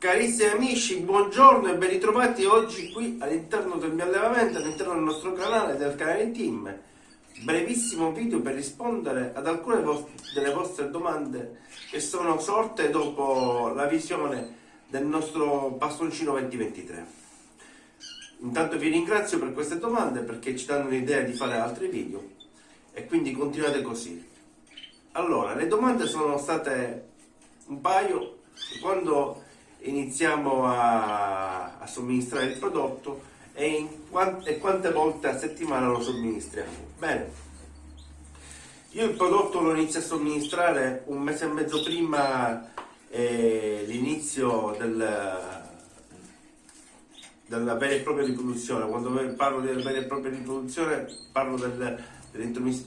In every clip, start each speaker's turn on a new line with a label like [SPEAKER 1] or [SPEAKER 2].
[SPEAKER 1] Carissimi amici, buongiorno e ben ritrovati oggi qui all'interno del mio allevamento, all'interno del nostro canale, del canale Team. Brevissimo video per rispondere ad alcune delle vostre domande che sono sorte dopo la visione del nostro bastoncino 2023. Intanto vi ringrazio per queste domande perché ci danno l'idea di fare altri video e quindi continuate così. Allora, le domande sono state un paio quando iniziamo a, a somministrare il prodotto e, quant e, quante volte a settimana lo somministriamo. Bene, io il prodotto lo inizio a somministrare un mese e mezzo prima eh, l'inizio del, della vera e propria riproduzione. Quando parlo della vera e propria riproduzione parlo del,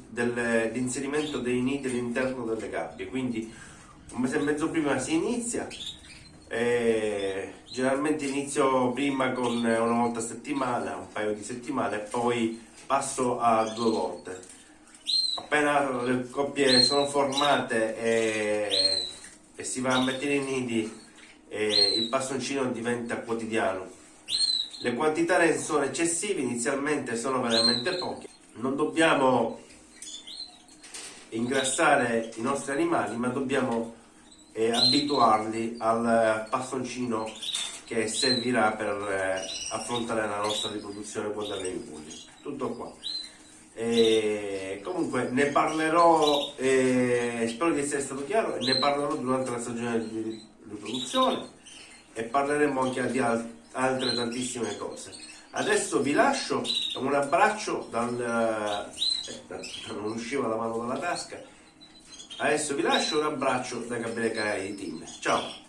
[SPEAKER 1] dell'inserimento dei nidi all'interno delle gabbie, quindi un mese e mezzo prima si inizia eh, generalmente inizio prima con una volta a settimana, un paio di settimane, e poi passo a due volte. Appena le coppie sono formate e, e si va a mettere i nidi, eh, il passoncino diventa quotidiano. Le quantità sono eccessive, inizialmente sono veramente poche. Non dobbiamo ingrassare i nostri animali, ma dobbiamo e abituarli al pastoncino che servirà per eh, affrontare la nostra riproduzione quando avremo i polli. Tutto qua. E comunque ne parlerò, eh, spero di essere stato chiaro, ne parlerò durante la stagione di riproduzione e parleremo anche di altre tantissime cose. Adesso vi lascio un abbraccio dal... Eh, non usciva la mano dalla tasca Adesso vi lascio un abbraccio da Gabriele Canali di Team. Ciao!